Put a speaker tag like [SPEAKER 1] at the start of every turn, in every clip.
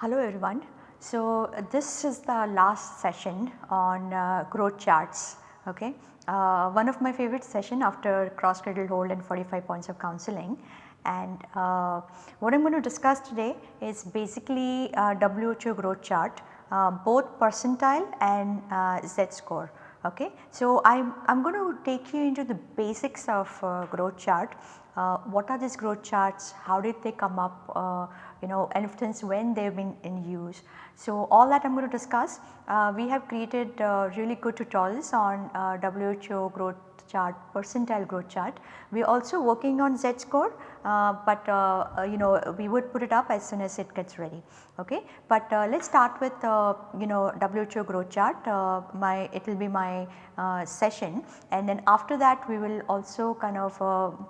[SPEAKER 1] Hello everyone. So, uh, this is the last session on uh, growth charts. Okay. Uh, one of my favorite session after cross cradle hold and 45 points of counseling and uh, what I am going to discuss today is basically uh, WHO growth chart uh, both percentile and Z score. Okay. So, I am going to take you into the basics of growth chart uh, what are these growth charts, how did they come up, uh, you know and since when they have been in use. So, all that I am going to discuss. Uh, we have created uh, really good tutorials on uh, WHO growth chart, percentile growth chart. We are also working on Z score, uh, but uh, uh, you know we would put it up as soon as it gets ready. Okay. But uh, let us start with uh, you know WHO growth chart, uh, my it will be my session and then after that we will also kind of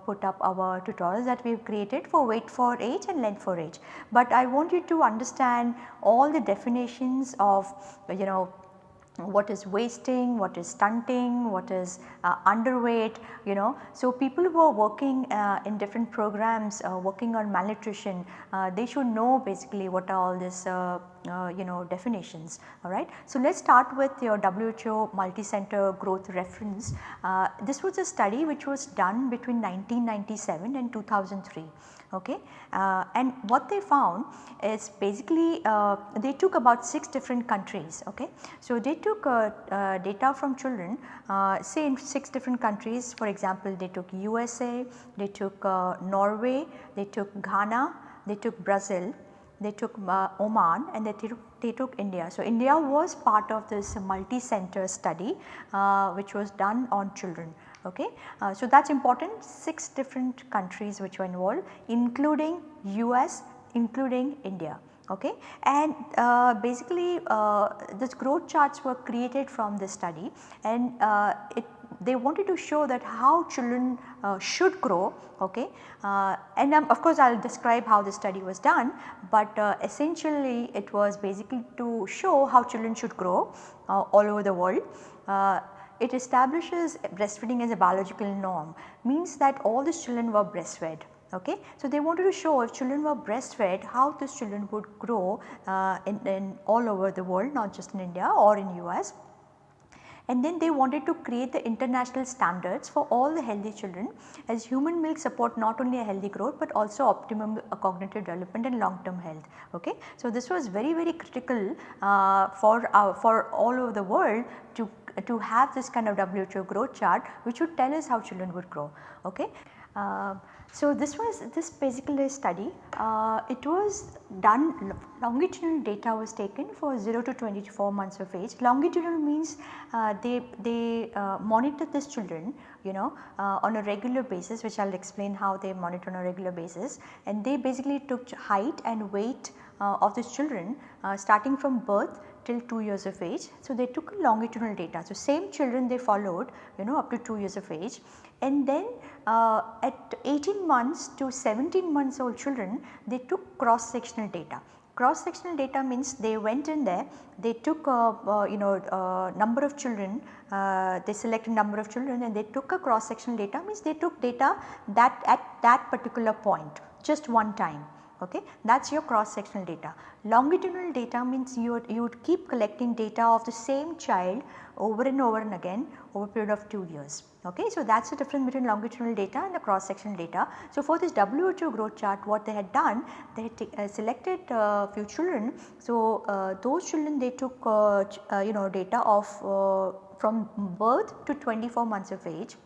[SPEAKER 1] put up our tutorials that we have created for weight for age and length for age. But I want you to understand all the definitions of you know what is wasting, what is stunting, what is uh, underweight you know. So, people who are working uh, in different programs uh, working on malnutrition uh, they should know basically what are all these uh, uh, you know definitions alright. So, let us start with your WHO multi-center growth reference. this was a study which was done between 1997 and 2003 okay. Uh, and what they found is basically uh, they took about 6 different countries okay. So, they took uh, uh data from children uh, say in 6 different countries for example they took USA, they took uh, Norway, they took Ghana, they took Brazil, they took Oman and they took, they took India. So, India was part of this multi-center study which was done on children okay. Uh, so that is important. 6 different countries which were involved including US including India. Okay. And uh, basically uh, this growth charts were created from this study. And uh, it they wanted to show that how children uh, should grow. Okay? Uh, and um, of course I will describe how the study was done. But uh, essentially it was basically to show how children should grow all over the world it establishes breastfeeding as a biological norm means that all these children were breastfed okay. So, they wanted to show if children were breastfed how these children would grow uh, in, in all over the world not just in India or in US and then they wanted to create the international standards for all the healthy children as human milk support not only a healthy growth but also optimum uh, cognitive development and long term health. Okay. So, this was very very critical uh, for uh, for all over the world to to have this kind of WHO growth chart which would tell us how children would grow. Okay. Uh, so, this was this basically study uh, it was done longitudinal data was taken for 0 to 24 months of age. Longitudinal means uh, they, they uh, monitor these children you know uh, on a regular basis which I will explain how they monitor on a regular basis and they basically took height and weight uh, of these children uh, starting from birth till 2 years of age. So, they took longitudinal data. So, same children they followed you know up to 2 years of age and then uh, at 18 months to 17 months old children they took cross sectional data. Cross sectional data means they went in there, they took uh, uh, you know number of children, uh, they selected number of children and they took a cross sectional data means they took data that at that particular point just one time okay that is your cross sectional data. Longitudinal data means you would, you would keep collecting data of the same child over and over and again over a period of 2 years. Okay. So, that is the difference between longitudinal data and the cross sectional data. So, for this WHO growth chart what they had done they had uh, selected uh, few children. So, uh, those children they took uh, uh, you know data of uh, from birth to 24 months of age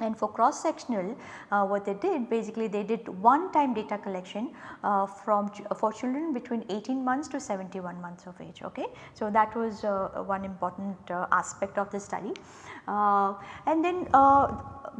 [SPEAKER 1] and for cross sectional uh, what they did basically they did one time data collection uh, from ch for children between 18 months to 71 months of age okay. So that was uh, one important uh, aspect of the study uh, and then uh,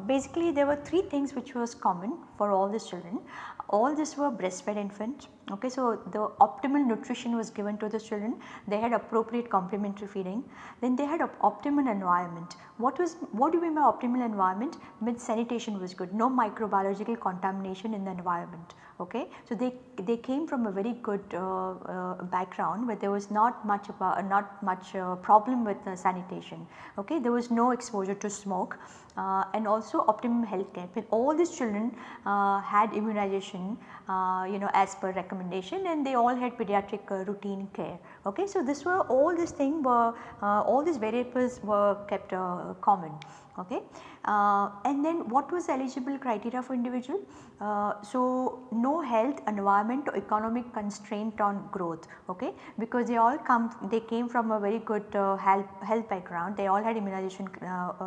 [SPEAKER 1] basically there were three things which was common for all these children all these were breastfed infants Okay, so the optimal nutrition was given to the children, they had appropriate complementary feeding, then they had an optimal environment. What was what do we mean by optimal environment? Means sanitation was good, no microbiological contamination in the environment. Okay, so they they came from a very good uh, uh, background, where there was not much about, not much uh, problem with sanitation. Okay, there was no exposure to smoke uh, and also optimum health care. All these children uh, had immunization uh, you know as per recommendation and they all had pediatric uh, routine care. Okay. So, this were all these things were uh, all these variables were kept uh, common. Okay. and then what was eligible criteria for individual? so, no health environment or economic constraint on growth okay because they all come they came from a very good health, health background they all had immunization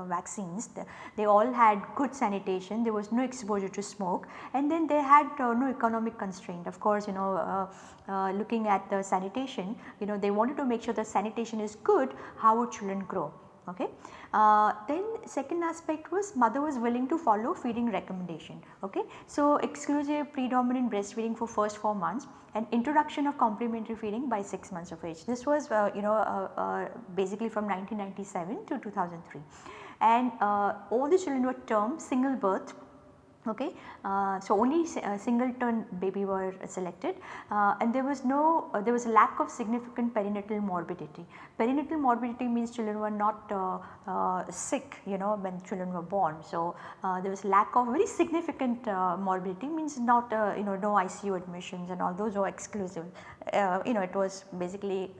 [SPEAKER 1] vaccines they all had good sanitation, there was no exposure to smoke and then they had uh, no economic constraint. Of course, you know uh, uh, looking at the sanitation, you know they wanted to make sure the sanitation is good, how would children grow? Okay. Uh, then second aspect was mother was willing to follow feeding recommendation. Okay. So, exclusive predominant breastfeeding for first 4 months and introduction of complementary feeding by 6 months of age. This was uh, you know uh, uh basically from 1997 to 2003 and uh, all the children were termed single birth okay. Uh, so, only uh, single turn baby were selected uh, and there was no uh, there was a lack of significant perinatal morbidity. Perinatal morbidity means children were not uh, sick you know when children were born. So, there was lack of very significant morbidity means not you know no ICU admissions and all those were exclusive you know it was basically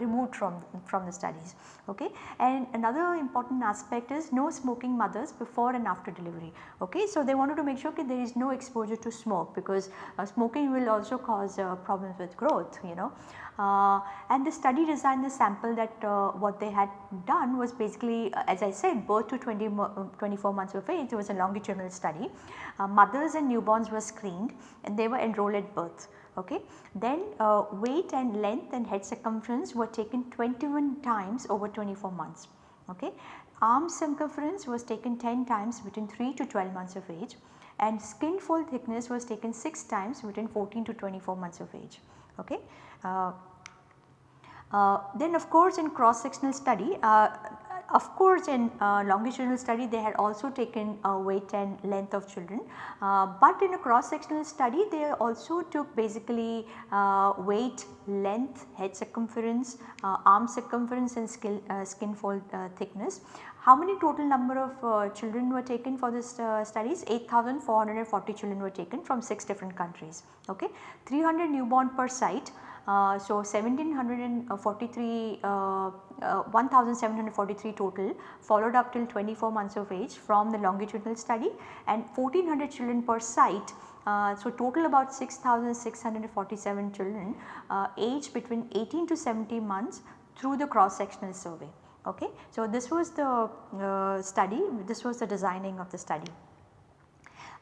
[SPEAKER 1] removed from, from the studies okay. And another important aspect is no smoking mothers before and after delivery okay. So, they wanted to make sure that there is no exposure to smoke because uh, smoking will also cause uh, problems with growth you know. Uh, and the study design the sample that uh, what they had done was basically uh, as I said birth to 20 mo uh, 24 months of age it was a longitudinal study. mothers and newborns were screened and they were enrolled at birth. Okay. Then weight and length and head circumference were taken 21 times over 24 months. Okay. Arm circumference was taken 10 times between 3 to 12 months of age and skin fold thickness was taken 6 times between 14 to 24 months of age. Okay. Uh, uh, then of course in cross sectional study uh, of course in uh, longitudinal study they had also taken uh, weight and length of children, uh, but in a cross sectional study they also took basically weight, length, head circumference, arm circumference and skin, skin fold thickness. How many total number of uh, children were taken for this uh, studies? 8440 children were taken from 6 different countries. Okay. 300 newborn per site. Uh, so 1743 uh, uh, 1743 total followed up till 24 months of age from the longitudinal study and 1400 children per site uh, so total about 6647 children uh, aged between 18 to 70 months through the cross sectional survey. Okay. So, this was the uh, study, this was the designing of the study.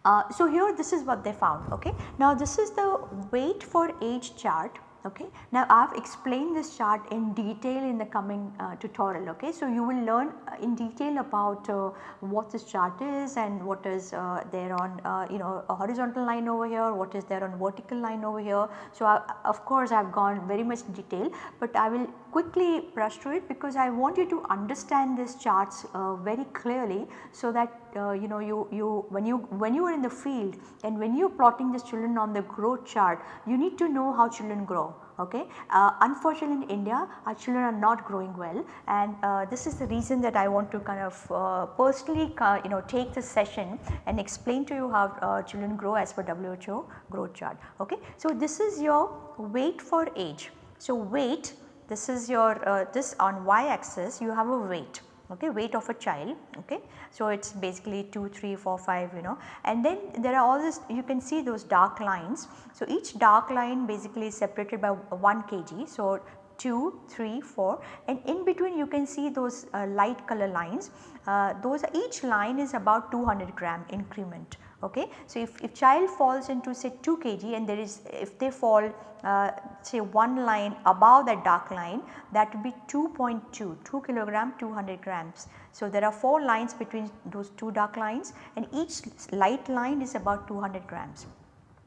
[SPEAKER 1] Uh, so, here this is what they found. Okay. Now, this is the weight for age chart Okay. Now, I have explained this chart in detail in the coming uh, tutorial. Okay. So, you will learn uh, in detail about uh, what this chart is and what is uh, there on uh, you know a horizontal line over here, what is there on vertical line over here. So, I, of course, I have gone very much detail, but I will quickly brush through it because I want you to understand these charts uh, very clearly so that uh, you know you, you when you when you are in the field and when you are plotting these children on the growth chart you need to know how children grow okay. Uh, unfortunately in India our children are not growing well and uh, this is the reason that I want to kind of uh, personally you know take this session and explain to you how uh, children grow as per WHO growth chart okay. So this is your weight for age. So weight this is your uh, this on y axis you have a weight okay weight of a child okay. So it is basically 2, 3, 4, 5 you know and then there are all this you can see those dark lines. So each dark line basically is separated by 1 kg. So 2, 3, 4 and in between you can see those uh, light color lines uh, those each line is about 200 gram increment okay. So if, if child falls into say 2 kg and there is if they fall uh, say one line above that dark line that would be 2.2 2 kilogram 200 grams. So there are 4 lines between those two dark lines and each light line is about 200 grams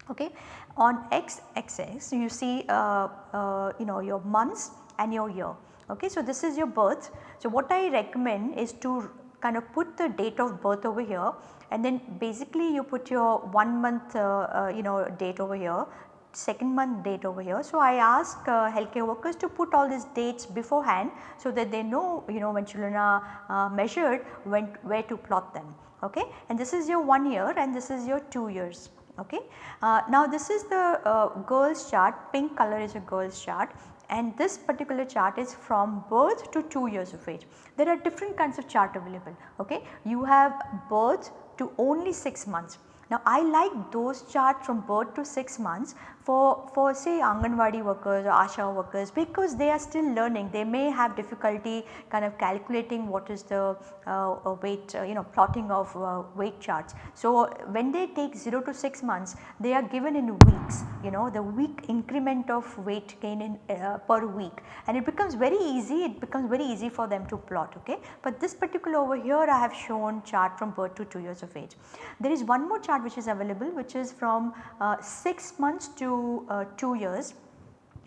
[SPEAKER 1] Okay. On x axis you see uh, uh, you know your months and your year. Okay. So, this is your birth. So, what I recommend is to kind of put the date of birth over here and then basically you put your 1 month uh, uh, you know date over here second month date over here. So, I ask uh, healthcare workers to put all these dates beforehand so that they know you know when children are uh, measured when where to plot them okay and this is your 1 year and this is your 2 years okay. Uh, now this is the uh, girls chart pink color is a girls chart and this particular chart is from birth to 2 years of age. There are different kinds of chart available okay. You have birth to only 6 months. Now I like those charts from birth to 6 months for, for say Anganwadi workers or Asha workers because they are still learning they may have difficulty kind of calculating what is the uh, weight uh, you know plotting of uh, weight charts. So when they take 0 to 6 months they are given in weeks you know the week increment of weight gain in uh, per week and it becomes very easy it becomes very easy for them to plot okay. But this particular over here I have shown chart from birth to 2 years of age. There is one more chart which is available which is from uh, 6 months to uh, 2 years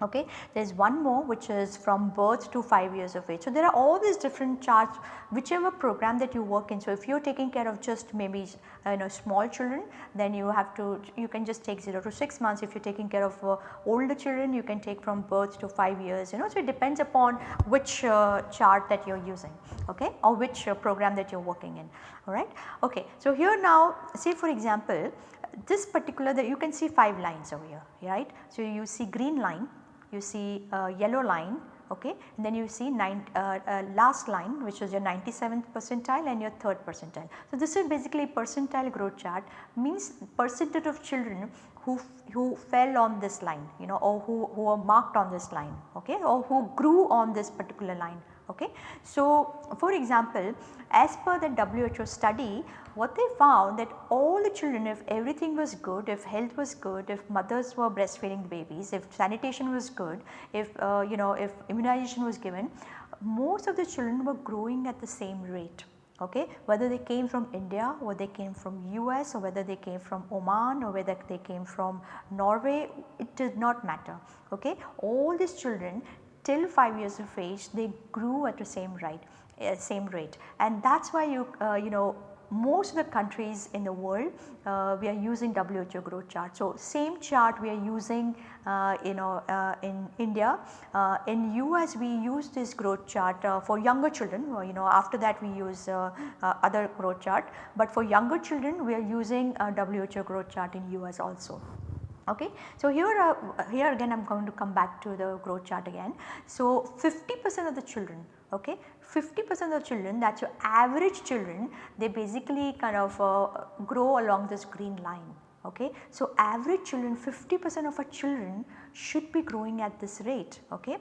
[SPEAKER 1] okay. There is one more which is from birth to 5 years of age. So, there are all these different charts whichever program that you work in. So, if you are taking care of just maybe you know small children then you have to you can just take 0 to 6 months. If you are taking care of uh, older children you can take from birth to 5 years you know. So, it depends upon which uh, chart that you are using okay or which uh, program that you are working in alright. Okay. So, here now say for example this particular that you can see 5 lines over here right. So, you see green line you see a yellow line okay and then you see nine, uh, uh, last line which is your 97th percentile and your 3rd percentile. So, this is basically percentile growth chart means percentage of children who, who fell on this line you know or who, who are marked on this line okay or who grew on this particular line okay. So, for example as per the WHO study what they found that all the children if everything was good, if health was good, if mothers were breastfeeding babies, if sanitation was good, if uh, you know if immunization was given, most of the children were growing at the same rate. Okay? Whether they came from India or they came from US or whether they came from Oman or whether they came from Norway it did not matter. Okay? All these children till 5 years of age they grew at the same rate uh, same rate and that is why you uh, you know most of the countries in the world uh, we are using WHO growth chart. So, same chart we are using uh, you know uh, in India. Uh, in US we use this growth chart uh, for younger children you know after that we use uh, other growth chart. But for younger children we are using WHO growth chart in US also. Okay. So, here, here again I am going to come back to the growth chart again. So, 50 percent of the children okay 50 percent of children that is your average children they basically kind of uh, grow along this green line. Okay. So, average children 50 percent of our children should be growing at this rate. Okay.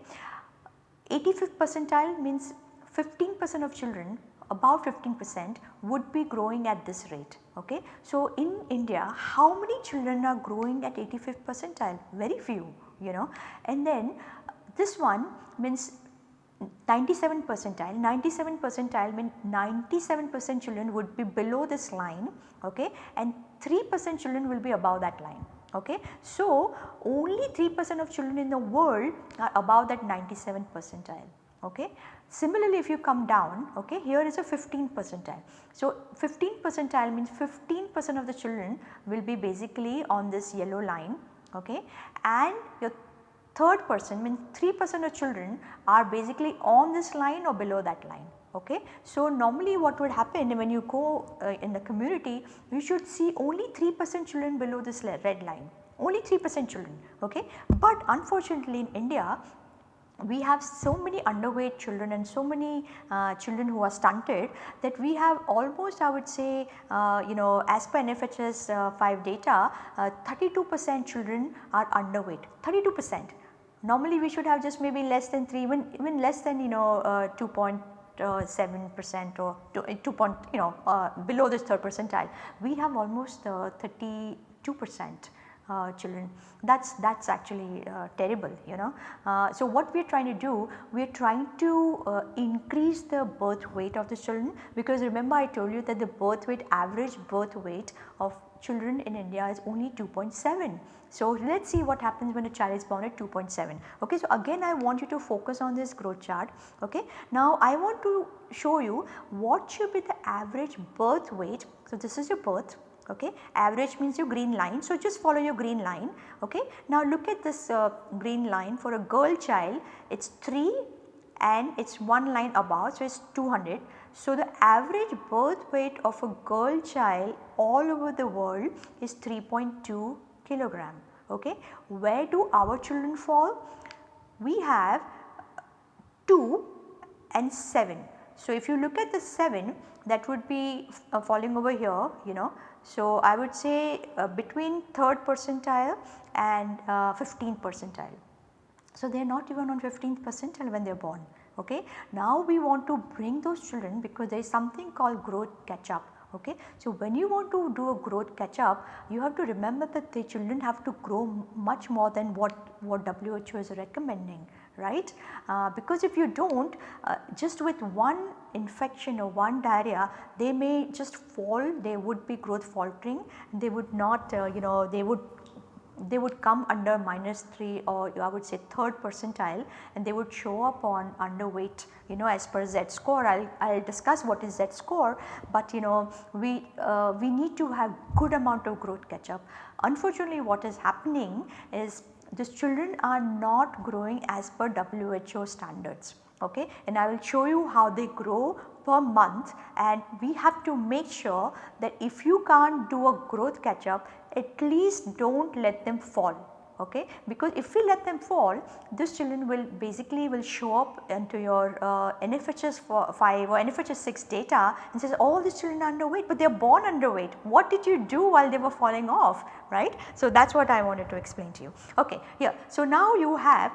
[SPEAKER 1] 85th percentile means 15 percent of children about 15 percent would be growing at this rate. Okay. So, in India how many children are growing at 85th percentile? Very few you know and then this one means 97 percentile, 97 percentile means 97 percent children would be below this line okay, and 3 percent children will be above that line. Okay. So, only 3 percent of children in the world are above that 97 percentile. Okay. Similarly, if you come down okay, here is a 15 percentile. So, 15 percentile means 15 percent of the children will be basically on this yellow line okay, and your third person means 3 percent of children are basically on this line or below that line. Okay. So, normally what would happen when you go uh, in the community you should see only 3 percent children below this red line only 3 percent children. Okay. But unfortunately in India we have so many underweight children and so many uh, children who are stunted that we have almost I would say uh, you know as per NFHS uh, 5 data 32 uh, percent children are underweight 32 percent Normally we should have just maybe less than 3 even, even less than you know uh, 2.7 uh, percent or 2, uh, 2 point you know below this third percentile. We have almost uh, 32 percent uh, children that is that is actually uh, terrible you know. Uh, so, what we are trying to do we are trying to increase the birth weight of the children because remember I told you that the birth weight average birth weight of children in India is only 2.7. So, let us see what happens when a child is born at 2.7. Okay. So, again I want you to focus on this growth chart. Okay. Now, I want to show you what should be the average birth weight. So, this is your birth okay average means your green line. So, just follow your green line okay. Now, look at this uh, green line for a girl child it is 3 and it is one line above so it is 200. So, the average birth weight of a girl child all over the world is 3.2 kilogram. Okay. Where do our children fall? We have 2 and 7. So, if you look at the 7 that would be uh, falling over here you know. So, I would say uh, between 3rd percentile and uh, 15th percentile. So, they are not even on 15th percentile when they are born. Okay. Now, we want to bring those children because there is something called growth catch up Okay. So, when you want to do a growth catch up you have to remember that the children have to grow much more than what, what WHO is recommending right. Uh, because if you do not uh, just with one infection or one diarrhea they may just fall they would be growth faltering they would not uh, you know they would they would come under minus 3 or I would say 3rd percentile and they would show up on underweight you know as per Z score. I will I'll discuss what is Z score, but you know we, uh, we need to have good amount of growth catch up. Unfortunately what is happening is these children are not growing as per WHO standards okay? And I will show you how they grow per month and we have to make sure that if you can't do a growth catch up at least do not let them fall okay because if we let them fall these children will basically will show up into your uh, NFHS 5 or NFHS 6 data and says all these children are underweight but they are born underweight what did you do while they were falling off right. So that is what I wanted to explain to you okay here. So now you have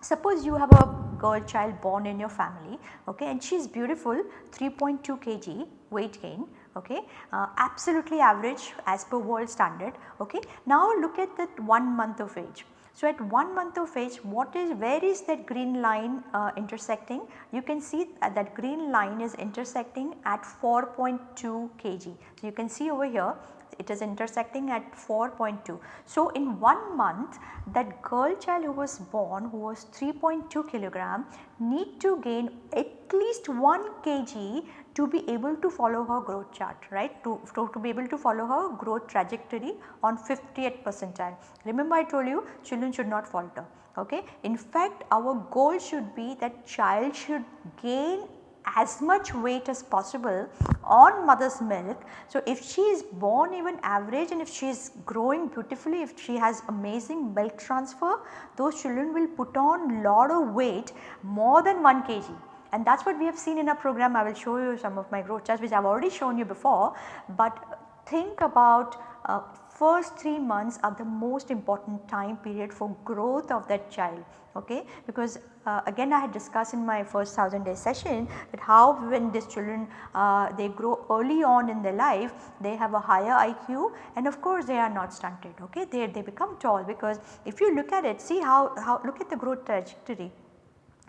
[SPEAKER 1] suppose you have a girl child born in your family okay and she is beautiful 3.2 kg weight gain okay uh, absolutely average as per world standard okay. Now look at that 1 month of age. So at 1 month of age what is where is that green line uh, intersecting you can see that, that green line is intersecting at 4.2 kg. So you can see over here it is intersecting at 4.2. So, in 1 month that girl child who was born who was 3.2 kilogram need to gain at least 1 kg to be able to follow her growth chart right to, to, to be able to follow her growth trajectory on 50th percentile. Remember I told you children should not falter okay. In fact our goal should be that child should gain as much weight as possible on mother's milk. So, if she is born even average and if she is growing beautifully, if she has amazing milk transfer, those children will put on a lot of weight more than 1 kg and that is what we have seen in our program. I will show you some of my growth charts which I have already shown you before, but think about uh, first 3 months are the most important time period for growth of that child okay because uh, again I had discussed in my first 1000 day session that how when these children uh, they grow early on in their life they have a higher IQ and of course they are not stunted okay they, they become tall because if you look at it see how, how look at the growth trajectory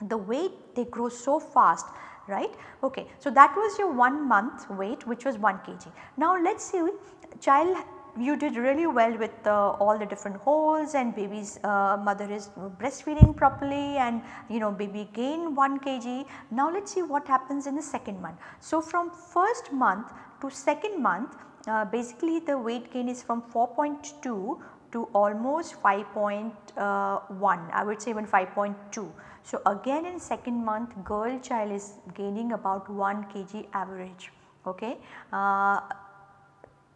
[SPEAKER 1] the weight they grow so fast right okay. So that was your 1 month weight which was 1 kg. Now let us see child you did really well with uh, all the different holds and baby's uh, mother is breastfeeding properly and you know baby gain 1 kg. Now let us see what happens in the second month. So from first month to second month uh, basically the weight gain is from 4.2 to almost 5.1 uh, I would say even 5.2. So again in second month girl child is gaining about 1 kg average okay. Uh,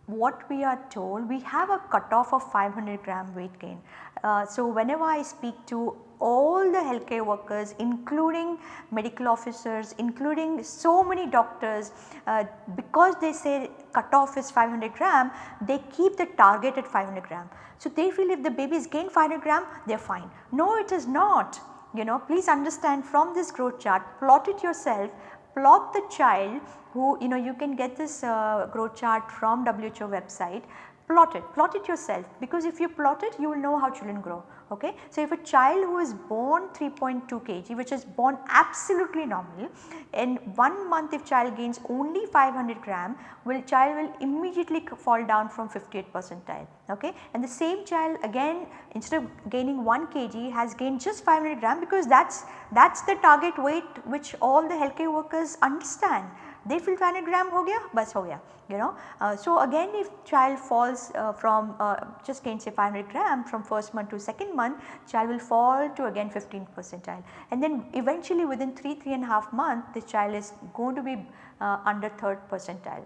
[SPEAKER 1] what we are told we have a cutoff of 500 gram weight gain. Uh, so, whenever I speak to all the healthcare workers including medical officers including so many doctors uh, because they say cutoff is 500 gram they keep the target at 500 gram. So, they feel if the babies gain 500 gram they are fine. No it is not you know please understand from this growth chart plot it yourself plot the child who you know you can get this uh, growth chart from WHO website. Plot it, plot it yourself. Because if you plot it you will know how children grow Okay. So, if a child who is born 3.2 kg which is born absolutely normal in 1 month if child gains only 500 gram will child will immediately fall down from 58 percentile. Okay? And the same child again instead of gaining 1 kg has gained just 500 gram because that is that is the target weight which all the healthcare workers understand they feel 500 gram ho gaya bas ho gaya you know. Uh, so again if child falls uh, from uh, just gain say 500 gram from first month to second month child will fall to again 15 percentile and then eventually within 3 3 and a half month this child is going to be uh, under third percentile.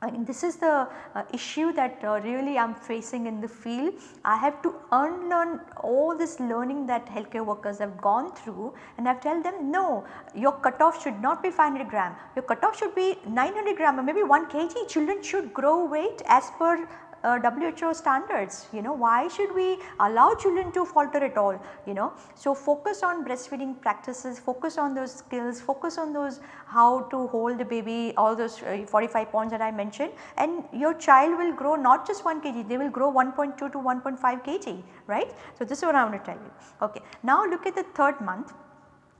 [SPEAKER 1] I mean this is the uh, issue that uh, really I am facing in the field. I have to unlearn all this learning that healthcare workers have gone through and I have tell them no your cutoff should not be 500 gram, your cutoff should be 900 gram or maybe 1 kg children should grow weight as per uh, WHO standards you know why should we allow children to falter at all you know. So, focus on breastfeeding practices, focus on those skills, focus on those how to hold the baby all those uh, 45 points that I mentioned and your child will grow not just 1 kg they will grow 1.2 to 1.5 kg right. So, this is what I want to tell you okay. Now look at the third month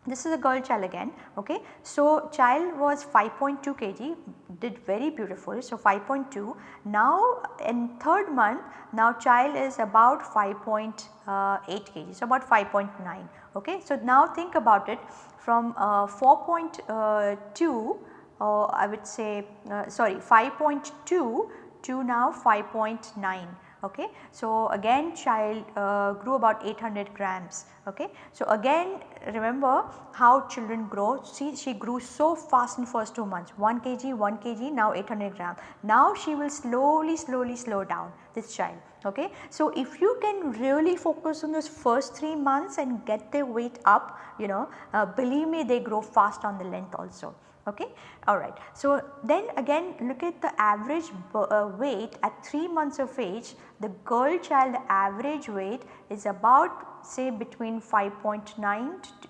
[SPEAKER 1] this is a girl child again okay. So, child was 5.2 kg did very beautiful. So, 5.2 now in third month now child is about 5.8 uh, kg so about 5.9 okay. So, now think about it from uh, 4.2 uh, I would say uh, sorry 5.2 to now 5.9 okay. So, again child uh, grew about 800 grams. Okay. So, again remember how children grow. See she grew so fast in first 2 months. 1 kg 1 kg now 800 gram. Now she will slowly slowly slow down this child okay. So, if you can really focus on those first 3 months and get their weight up you know uh, believe me they grow fast on the length also okay alright. So, then again look at the average uh, weight at 3 months of age the girl child average weight is about say between 5.9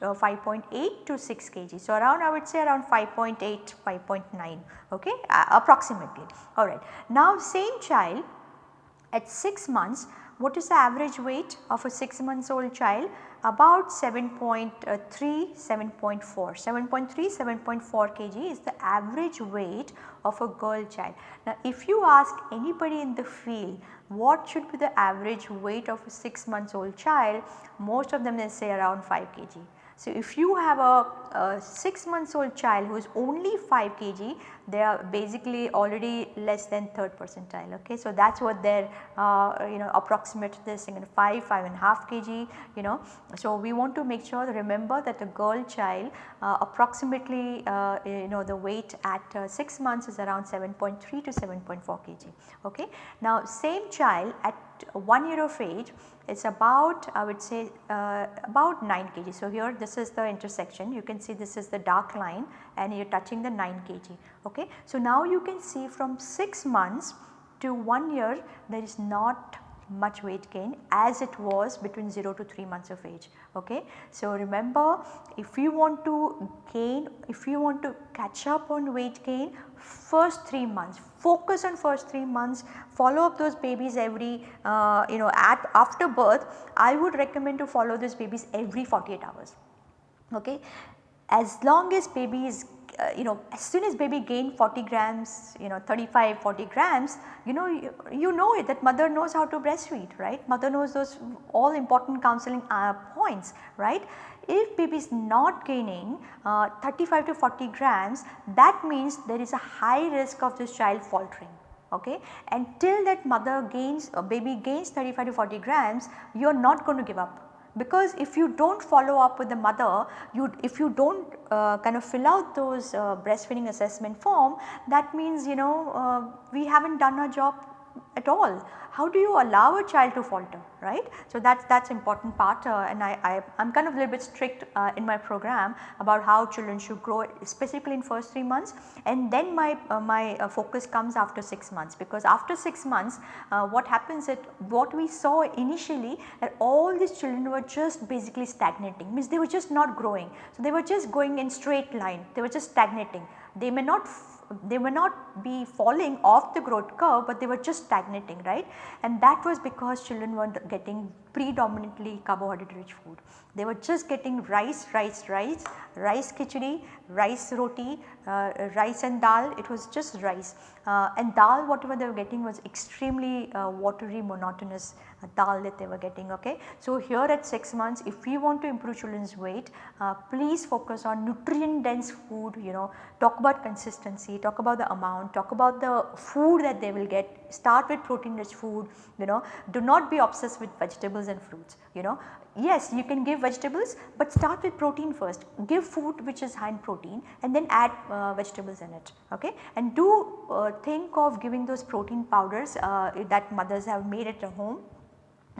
[SPEAKER 1] uh, 5.8 to 6 kg. So, around I would say around 5.8 5.9 okay approximately alright. Now same child at 6 months what is the average weight of a 6 months old child about 7.3 uh, 7.4 7.3 7.4 kg is the average weight of a girl child. Now if you ask anybody in the field what should be the average weight of a 6 months old child most of them will say around 5 kg. So, if you have a, a 6 months old child who is only 5 kg they are basically already less than third percentile okay. So, that is what their uh, you know approximate this you know 5, 5 and half kg you know. So, we want to make sure remember that a girl child uh, approximately uh, you know the weight at uh, 6 months is around 7.3 to 7.4 kg okay. Now, same child at 1 year of age it's about I would say uh, about 9 kg. So, here this is the intersection you can see this is the dark line and you are touching the 9 kg. Okay. So, now you can see from 6 months to 1 year there is not much weight gain as it was between 0 to 3 months of age. Okay. So, remember if you want to gain, if you want to catch up on weight gain first 3 months, focus on first 3 months, follow up those babies every uh, you know at after birth, I would recommend to follow those babies every 48 hours. Okay. As long as baby is uh, you know as soon as baby gain 40 grams you know 35 40 grams you know you, you, know it that mother knows how to breastfeed right? Mother knows those all important counseling uh, points right? If baby is not gaining uh, 35 to 40 grams that means there is a high risk of this child faltering okay? And till that mother gains uh, baby gains 35 to 40 grams you are not going to give up because if you do not follow up with the mother, you if you do not uh, kind of fill out those uh, breastfeeding assessment form that means you know uh, we have not done our job at all. How do you allow a child to falter right. So, that is that's important part uh, and I, I am kind of a little bit strict uh, in my program about how children should grow specifically in first 3 months and then my, uh, my uh, focus comes after 6 months. Because after 6 months uh, what happens is what we saw initially that all these children were just basically stagnating. Means they were just not growing. So, they were just going in straight line. They were just stagnating. They may not they were not be falling off the growth curve but they were just stagnating right? And that was because children were getting predominantly carbohydrate rich food. They were just getting rice, rice, rice, rice khichdi, rice roti, uh, rice and dal. It was just rice. Uh, and dal whatever they were getting was extremely uh, watery monotonous dal that they were getting ok. So here at 6 months if we want to improve children's weight uh, please focus on nutrient dense food you know. Talk about consistency, talk about the amount, talk about the food that they will get, start with protein rich food you know. Do not be obsessed with vegetables and fruits you know. Yes you can give vegetables but start with protein first. Give food which is high in protein and then add uh, vegetables in it okay? And do uh, think of giving those protein powders uh, that mothers have made at home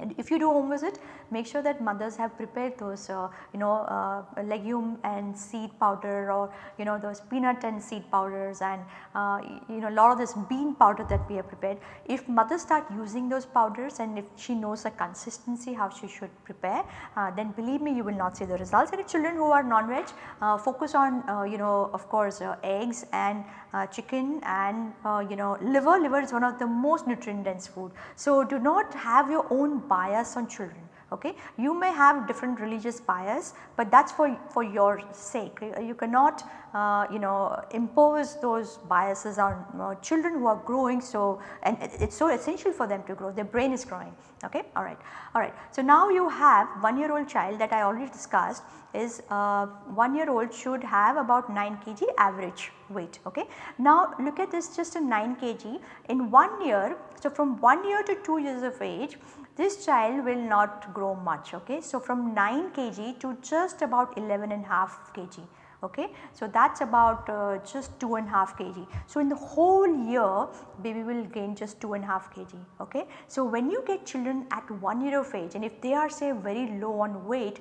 [SPEAKER 1] and if you do home visit make sure that mothers have prepared those uh, you know uh, legume and seed powder or you know those peanut and seed powders and uh, you know lot of this bean powder that we have prepared. If mothers start using those powders and if she knows the consistency how she should prepare uh, then believe me you will not see the results and if children who are non-veg uh, focus on uh, you know of course eggs and chicken and you know liver, liver is one of the most nutrient dense food. So do not have your own bias on children okay. You may have different religious bias but that is for, for your sake you cannot uh, you know impose those biases on uh, children who are growing so and it is so essential for them to grow their brain is growing okay alright alright. So now you have 1 year old child that I already discussed is uh, 1 year old should have about 9 kg average weight okay. Now look at this just a 9 kg in 1 year so from 1 year to 2 years of age this child will not grow much okay. So from 9 kg to just about 11 and half kg okay. So that is about uh, just 2 and half kg. So in the whole year baby will gain just 2 and half kg okay. So when you get children at 1 year of age and if they are say very low on weight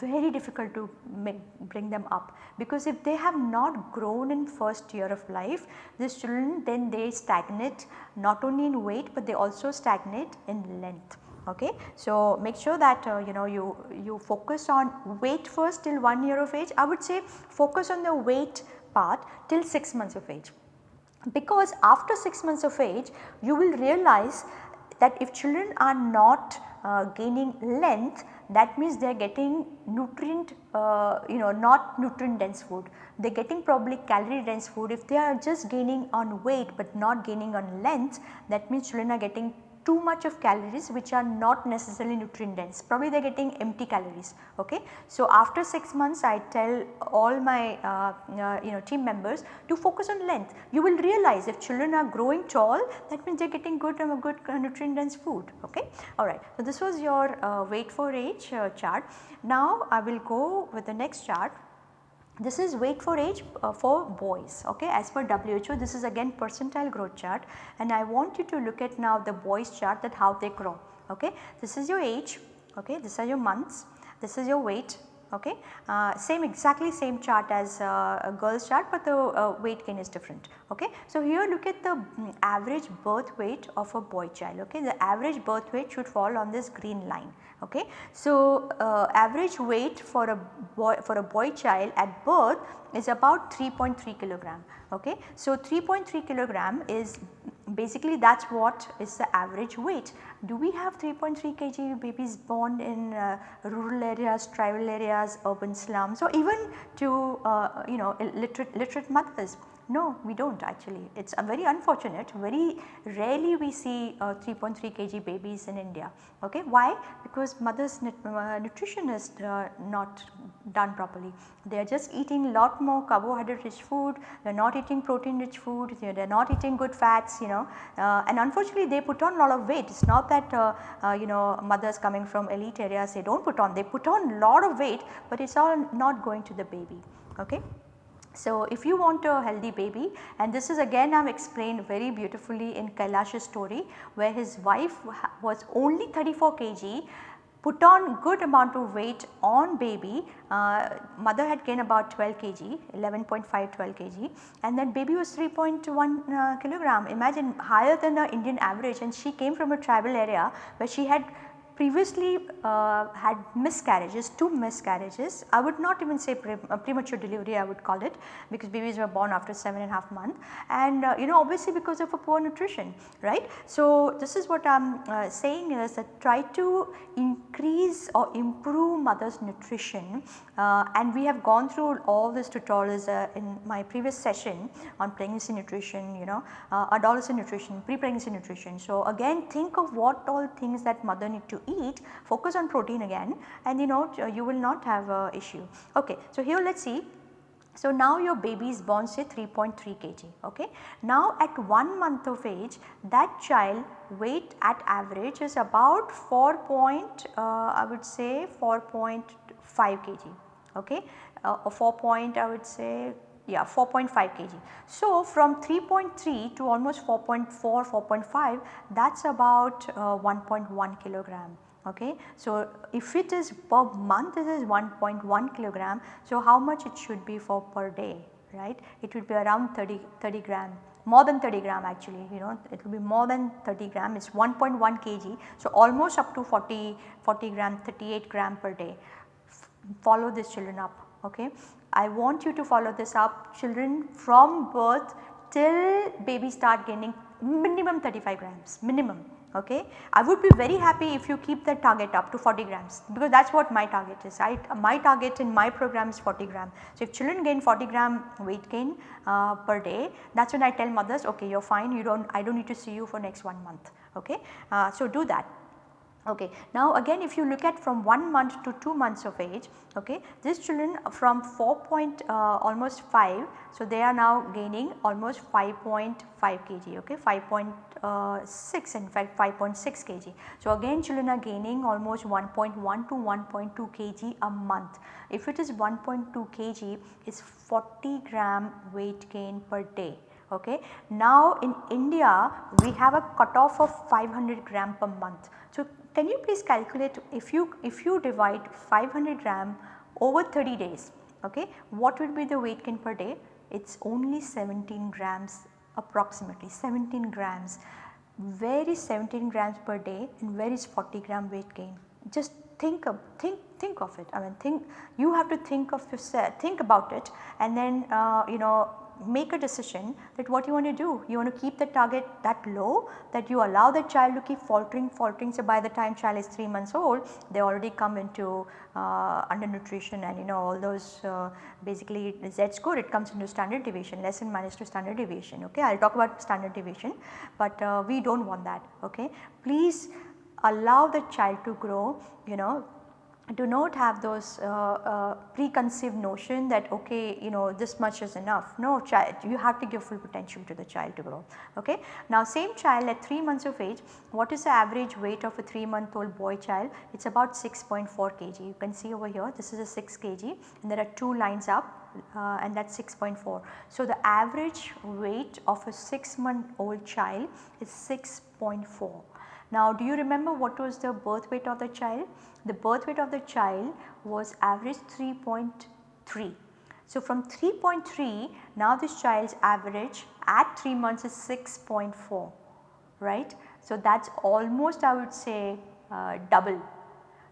[SPEAKER 1] very difficult to make, bring them up because if they have not grown in first year of life these children then they stagnate not only in weight but they also stagnate in length okay. So make sure that uh, you know you, you focus on weight first till 1 year of age. I would say focus on the weight part till 6 months of age. Because after 6 months of age you will realize that if children are not uh, gaining length that means they are getting nutrient uh, you know not nutrient dense food. They are getting probably calorie dense food. If they are just gaining on weight but not gaining on length that means children are getting too much of calories which are not necessarily nutrient dense probably they are getting empty calories ok. So after 6 months I tell all my uh, uh, you know team members to focus on length you will realize if children are growing tall that means they are getting good um, good uh, nutrient dense food ok. Alright so this was your uh, weight for age uh, chart. Now I will go with the next chart this is weight for age uh, for boys okay? As per WHO this is again percentile growth chart. And I want you to look at now the boys chart that how they grow okay. This is your age okay? This are your months. This is your weight okay. Uh, same exactly same chart as uh, a girl's chart but the uh, weight gain is different okay. So here look at the um, average birth weight of a boy child okay the average birth weight should fall on this green line okay. So, uh, average weight for a boy for a boy child at birth is about 3.3 kilogram okay. So, 3.3 kilogram is basically that is what is the average weight. Do we have 3.3 kg babies born in uh, rural areas, tribal areas, urban slums or even to uh, you know literate, literate mothers no, we do not actually. It is very unfortunate. Very rarely we see uh, 3.3 kg babies in India. Okay. Why? Because mother's uh, nutrition is uh, not done properly. They are just eating lot more carbohydrate rich food, they are not eating protein rich food, they are not eating good fats you know uh, and unfortunately they put on a lot of weight. It is not that uh, uh, you know mothers coming from elite areas they do not put on, they put on a lot of weight but it is all not going to the baby. Okay. So, if you want a healthy baby and this is again I have explained very beautifully in Kailash's story where his wife was only 34 kg put on good amount of weight on baby uh, mother had gained about 12 kg 11.5 12 kg and then baby was 3.1 uh, kilogram. Imagine higher than the Indian average and she came from a tribal area where she had previously uh, had miscarriages, two miscarriages. I would not even say pre uh, premature delivery I would call it because babies were born after 7 and a half month and uh, you know obviously because of a poor nutrition right. So, this is what I am uh, saying is that try to increase or improve mother's nutrition uh, and we have gone through all these tutorials in my previous session on pregnancy nutrition you know adolescent nutrition, pre-pregnancy nutrition. So, again think of what all things that mother need to eat, focus on protein again and you know you will not have a issue. Okay. So, here let us see so, now your baby is born say 3.3 kg. Okay. Now, at 1 month of age that child weight at average is about 4 point uh, I would say 4.5 kg. Okay. Uh, 4 point I would say yeah 4.5 kg. So, from 3.3 to almost 4.4 4.5 that is about uh, 1.1 kilogram okay. So, if it is per month it is 1.1 kilogram. So, how much it should be for per day right it would be around 30, 30 gram more than 30 gram actually you know it will be more than 30 gram it is 1.1 kg. So, almost up to 40, 40 gram 38 gram per day follow these children up okay. I want you to follow this up children from birth till baby start gaining minimum 35 grams minimum okay. I would be very happy if you keep that target up to 40 grams because that is what my target is. I, my target in my program is 40 gram. So, if children gain 40 gram weight gain uh, per day that is when I tell mothers okay you are fine you do not I do not need to see you for next 1 month okay. Uh, so, do that. Okay. Now again if you look at from 1 month to 2 months of age, okay, these children from 4 point uh, almost 5, so they are now gaining almost 5.5 kg, okay, 5.6 in fact 5.6 kg. So again children are gaining almost 1.1 to 1.2 kg a month. If it is 1.2 kg, it's 40 gram weight gain per day okay. Now in India we have a cutoff of 500 gram per month. So can you please calculate if you if you divide 500 gram over 30 days okay what would be the weight gain per day? It is only 17 grams approximately 17 grams. Where is 17 grams per day and where is 40 gram weight gain? Just think of think think of it. I mean think you have to think of yourself think about it. And then uh, you know make a decision that what you want to do. You want two keep the target that low that you allow the child to keep faltering faltering. So, by the time child is 3 months old they already come into uh, undernutrition and you know all those uh, basically Z score it comes into standard deviation less than minus to standard deviation okay. I will talk about standard deviation but uh, we do not want that okay. Please allow the child to grow you know do not have those uh, uh, preconceived notion that okay you know this much is enough no child you have to give full potential to the child to grow okay. Now same child at 3 months of age what is the average weight of a 3 month old boy child it is about 6.4 kg you can see over here this is a 6 kg and there are 2 lines up uh, and that is 6.4. So the average weight of a 6 month old child is 6.4 now do you remember what was the birth weight of the child? The birth weight of the child was average 3.3. So from 3.3 now this child's average at 3 months is 6.4 right. So that is almost I would say uh, double.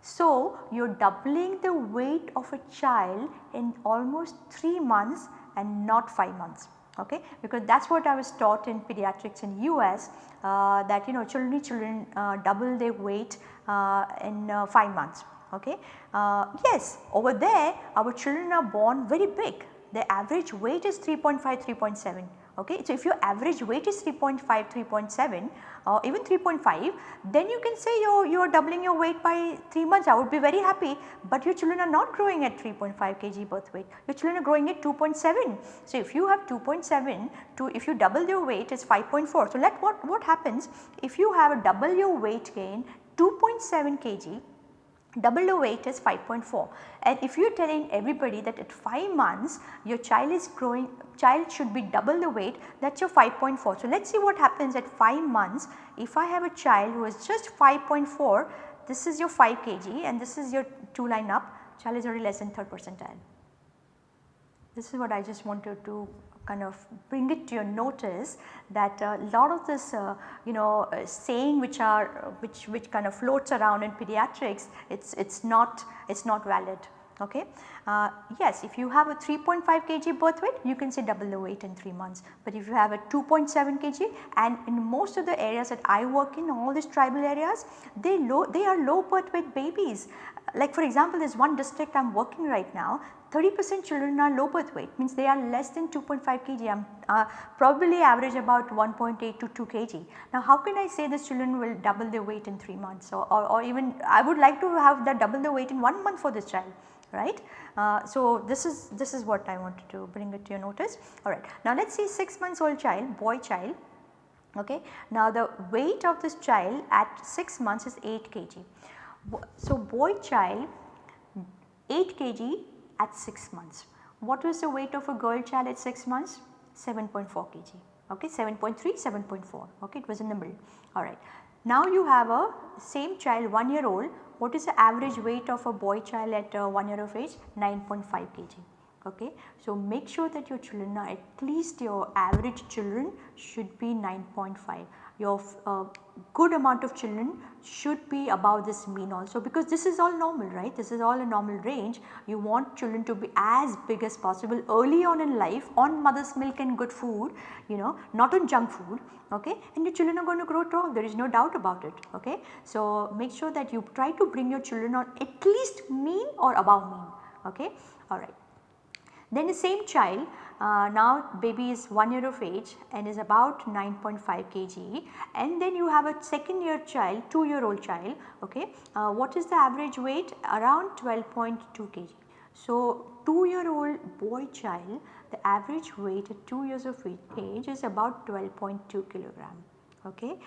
[SPEAKER 1] So you are doubling the weight of a child in almost 3 months and not 5 months okay because that is what I was taught in pediatrics in US uh, that you know children children uh, double their weight uh, in uh, 5 months okay. Uh, yes over there our children are born very big the average weight is 3.5 3.7 okay. So, if your average weight is 3.5 3.7 or even 3.5 then you can say you are, you are doubling your weight by 3 months I would be very happy but your children are not growing at 3.5 kg birth weight your children are growing at 2.7. So, if you have 2.7 to if you double your weight is 5.4. So, let what, what happens if you have a double your weight gain 2.7 kg double the weight is 5.4 and if you are telling everybody that at 5 months your child is growing child should be double the weight that is your 5.4. So, let us see what happens at 5 months if I have a child who is just 5.4 this is your 5 kg and this is your 2 line up child is already less than 3rd percentile. this is what I just wanted to kind of bring it to your notice that a lot of this uh, you know uh, saying which are which which kind of floats around in pediatrics it's it's not it's not valid okay. Uh, yes if you have a 3.5 kg birth weight you can say double the weight in 3 months, but if you have a 2.7 kg and in most of the areas that I work in all these tribal areas they low they are low birth weight babies. Like for example there is one district I am working right now 30 percent children are low birth weight means they are less than 2.5 kg um, uh, probably average about 1.8 to 2 kg. Now how can I say this children will double their weight in 3 months or, or, or even I would like to have that double the weight in 1 month for this child right. Uh, so this is this is what I wanted to bring it to your notice alright. Now let us see 6 months old child boy child okay. Now the weight of this child at 6 months is 8 kg. So boy child 8 kg at 6 months. What was the weight of a girl child at 6 months? 7.4 kg okay 7.3 7.4 okay it was in the middle alright. Now you have a same child 1 year old what is the average weight of a boy child at uh, 1 year of age? 9.5 kg. Okay. So make sure that your children are at least your average children should be 9.5 your uh, good amount of children should be above this mean also because this is all normal right? This is all a normal range. You want children to be as big as possible early on in life on mother's milk and good food you know not on junk food okay? And your children are going to grow tall there is no doubt about it okay? So make sure that you try to bring your children on at least mean or above mean okay? All right then the same child uh, now baby is 1 year of age and is about 9.5 kg and then you have a second year child 2 year old child okay. Uh, what is the average weight around 12.2 kg. So 2 year old boy child the average weight at 2 years of age is about 12.2 kilogram okay.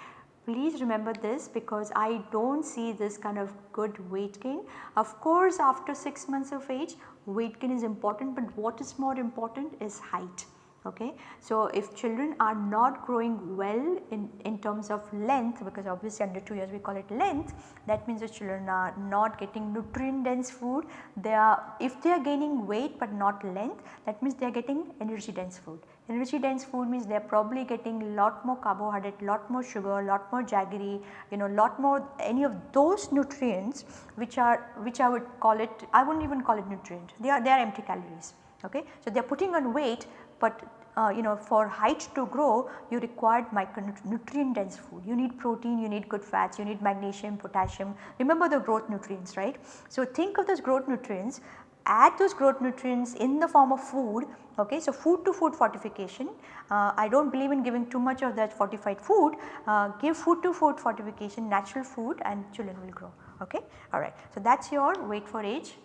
[SPEAKER 1] Please remember this because I do not see this kind of good weight gain. Of course after 6 months of age weight gain is important but what is more important is height okay. So, if children are not growing well in, in terms of length because obviously under 2 years we call it length that means the children are not getting nutrient dense food they are if they are gaining weight but not length that means they are getting energy dense food Energy dense food means they are probably getting lot more carbohydrate, lot more sugar, lot more jaggery, you know lot more any of those nutrients which are which I would call it I would not even call it nutrient they are they are empty calories okay. So they are putting on weight but uh, you know for height to grow you required micronutrient dense food. You need protein, you need good fats, you need magnesium, potassium remember the growth nutrients right. So think of those growth nutrients add those growth nutrients in the form of food okay. So food to food fortification uh, I do not believe in giving too much of that fortified food uh, give food to food fortification natural food and children will grow okay alright. So that is your weight for age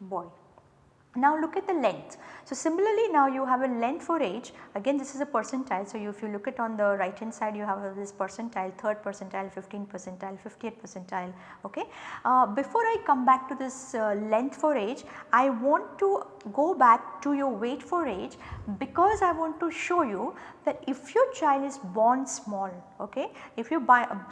[SPEAKER 1] boy. Now look at the length. So similarly now you have a length for age again this is a percentile. So you, if you look at on the right hand side you have this percentile, 3rd percentile, 15th percentile, 50th percentile ok. Uh, before I come back to this uh, length for age I want to go back to your weight for age because I want to show you that if your child is born small ok, if your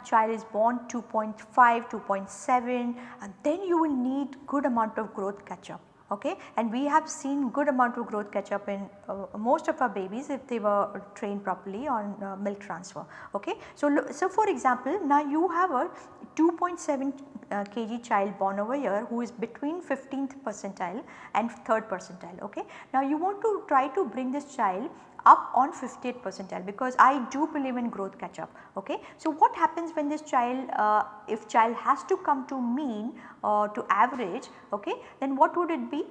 [SPEAKER 1] child is born 2.5, 2.7 then you will need good amount of growth catch up okay and we have seen good amount of growth catch up in uh, most of our babies if they were trained properly on uh, milk transfer okay. So, so for example now you have a 2.7 uh, kg child born over here who is between 15th percentile and 3rd percentile okay. Now you want to try to bring this child up on 50th percentile because I do believe in growth catch up okay. So what happens when this child uh, if child has to come to mean or to average okay then what would it be?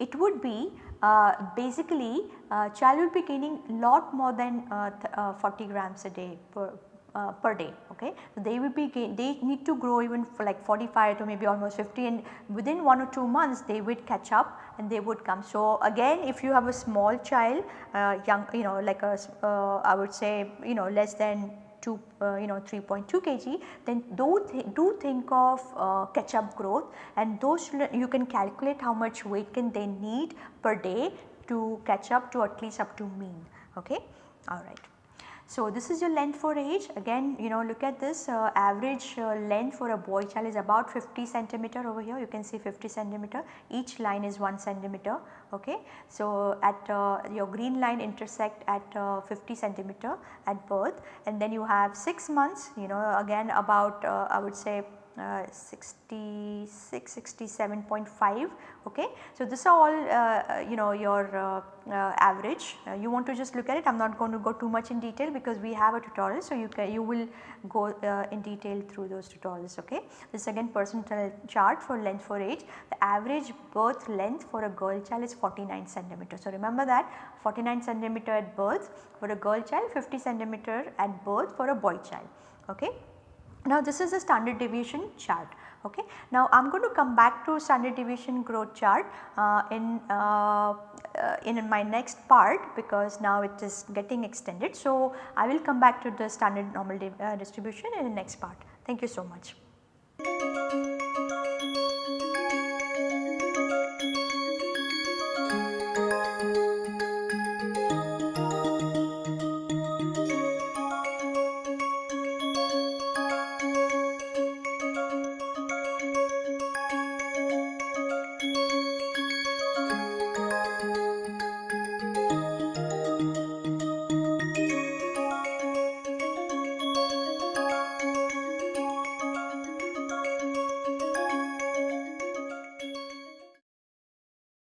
[SPEAKER 1] It would be uh, basically uh, child will be gaining lot more than uh, uh, 40 grams a day per, uh, per day okay. So, they will be they need to grow even for like 45 to maybe almost 50 and within 1 or 2 months they would catch up and they would come. So, again if you have a small child uh, young you know like a uh, I would say you know less than 2 uh, you know 3.2 kg then do, th do think of uh, catch up growth and those you can calculate how much weight can they need per day to catch up to at least up to mean okay alright. So, this is your length for age. Again you know look at this uh, average uh, length for a boy child is about 50 centimeter over here. You can see 50 centimeter. Each line is 1 centimeter ok. So, at uh, your green line intersect at uh, 50 centimeter at birth. And then you have 6 months you know again about uh, I would say uh, 66, 67.5 okay. So, this are all uh, you know your uh, uh average uh, you want to just look at it I am not going to go too much in detail because we have a tutorial. So, you can you will go uh, in detail through those tutorials okay. This again percentile chart for length for age the average birth length for a girl child is 49 centimeter. So, remember that 49 centimeter at birth for a girl child 50 centimeter at birth for a boy child okay. Now this is a standard deviation chart okay. Now I am going to come back to standard deviation growth chart uh, in, uh, in my next part because now it is getting extended. So I will come back to the standard normal uh, distribution in the next part. Thank you so much.